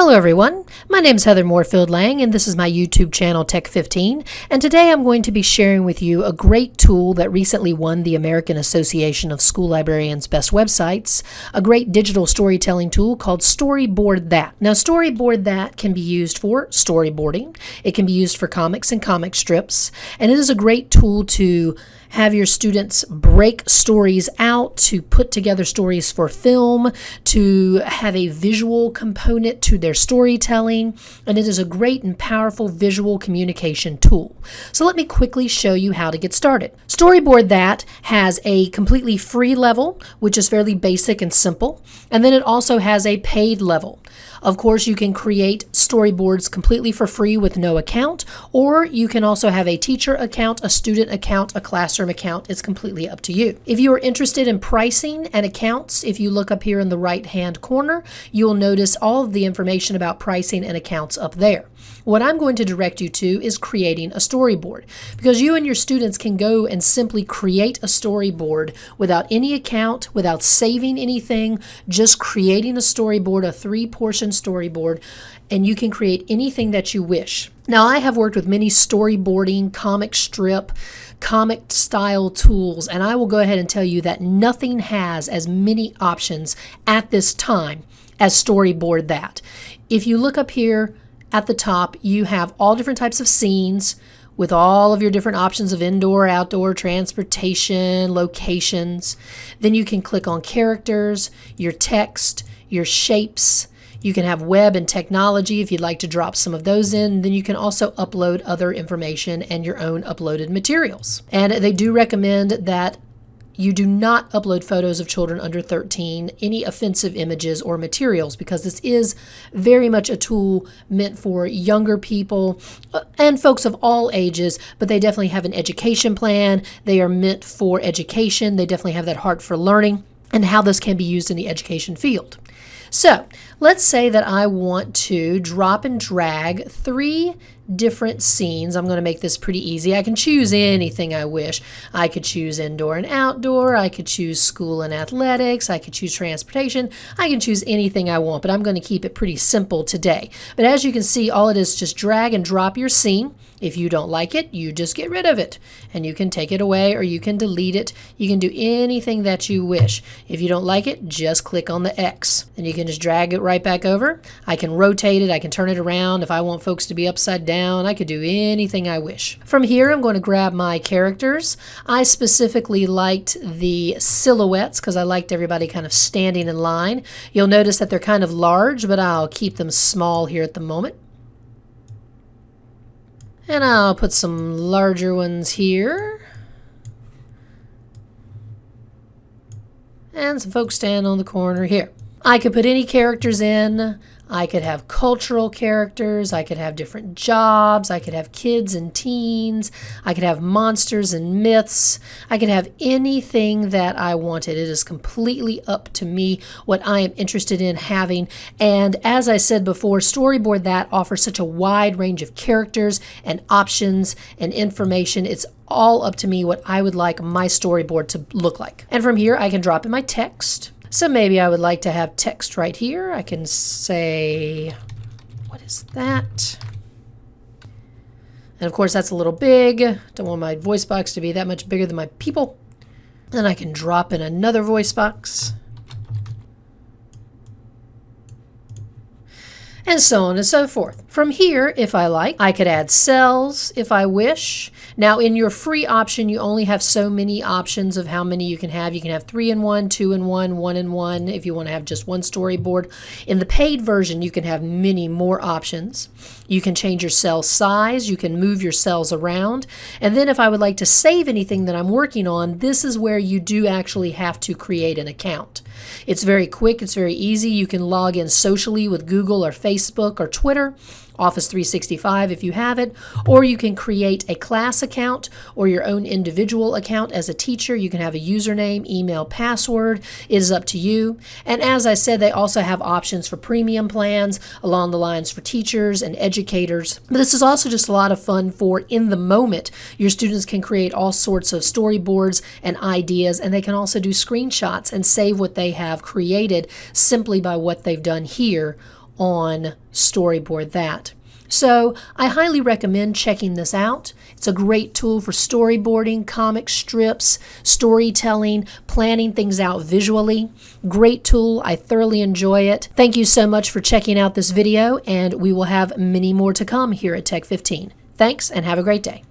Hello everyone, my name is Heather Moorefield Lang and this is my YouTube channel Tech15 and today I'm going to be sharing with you a great tool that recently won the American Association of School Librarians Best Websites, a great digital storytelling tool called Storyboard That. Now Storyboard That can be used for storyboarding, it can be used for comics and comic strips, and it is a great tool to have your students break stories out, to put together stories for film, to have a visual component to their storytelling, and it is a great and powerful visual communication tool. So let me quickly show you how to get started. Storyboard That has a completely free level, which is fairly basic and simple, and then it also has a paid level. Of course, you can create storyboards completely for free with no account, or you can also have a teacher account, a student account, a classroom account. It's completely up to you. If you are interested in pricing and accounts, if you look up here in the right hand corner, you'll notice all of the information about pricing and accounts up there. What I'm going to direct you to is creating a storyboard because you and your students can go and simply create a storyboard without any account, without saving anything, just creating a storyboard, a three portion storyboard, and you can create anything that you wish. Now, I have worked with many storyboarding, comic strip, comic style tools, and I will go ahead and tell you that nothing has as many options at this time as Storyboard That. If you look up here, at the top, you have all different types of scenes with all of your different options of indoor, outdoor, transportation, locations. Then you can click on characters, your text, your shapes. You can have web and technology if you'd like to drop some of those in. Then you can also upload other information and your own uploaded materials. And they do recommend that you do not upload photos of children under 13, any offensive images or materials, because this is very much a tool meant for younger people uh, and folks of all ages, but they definitely have an education plan. They are meant for education. They definitely have that heart for learning and how this can be used in the education field. So let's say that I want to drop and drag three different scenes. I'm going to make this pretty easy. I can choose anything I wish. I could choose indoor and outdoor. I could choose school and athletics. I could choose transportation. I can choose anything I want, but I'm going to keep it pretty simple today. But as you can see, all it is just drag and drop your scene. If you don't like it, you just get rid of it and you can take it away or you can delete it. You can do anything that you wish. If you don't like it, just click on the X and you can just drag it right back over. I can rotate it. I can turn it around. If I want folks to be upside down, I could do anything I wish. From here, I'm going to grab my characters. I specifically liked the silhouettes because I liked everybody kind of standing in line. You'll notice that they're kind of large, but I'll keep them small here at the moment. And I'll put some larger ones here. And some folks stand on the corner here. I could put any characters in. I could have cultural characters. I could have different jobs. I could have kids and teens. I could have monsters and myths. I could have anything that I wanted. It is completely up to me what I am interested in having. And as I said before, Storyboard That offers such a wide range of characters and options and information. It's all up to me what I would like my storyboard to look like. And from here, I can drop in my text. So maybe I would like to have text right here. I can say, what is that? And of course that's a little big. Don't want my voice box to be that much bigger than my people. Then I can drop in another voice box. And so on and so forth. From here, if I like, I could add cells if I wish. Now in your free option, you only have so many options of how many you can have. You can have three in one, two in one, one in one, if you want to have just one storyboard. In the paid version, you can have many more options. You can change your cell size, you can move your cells around. And then if I would like to save anything that I'm working on, this is where you do actually have to create an account. It's very quick, it's very easy. You can log in socially with Google or Facebook or Twitter. Office 365 if you have it, or you can create a class account or your own individual account as a teacher. You can have a username, email, password. It is up to you. And as I said, they also have options for premium plans along the lines for teachers and educators. But this is also just a lot of fun for in the moment. Your students can create all sorts of storyboards and ideas, and they can also do screenshots and save what they have created simply by what they've done here on Storyboard That. So I highly recommend checking this out. It's a great tool for storyboarding, comic strips, storytelling, planning things out visually. Great tool. I thoroughly enjoy it. Thank you so much for checking out this video, and we will have many more to come here at Tech 15. Thanks, and have a great day.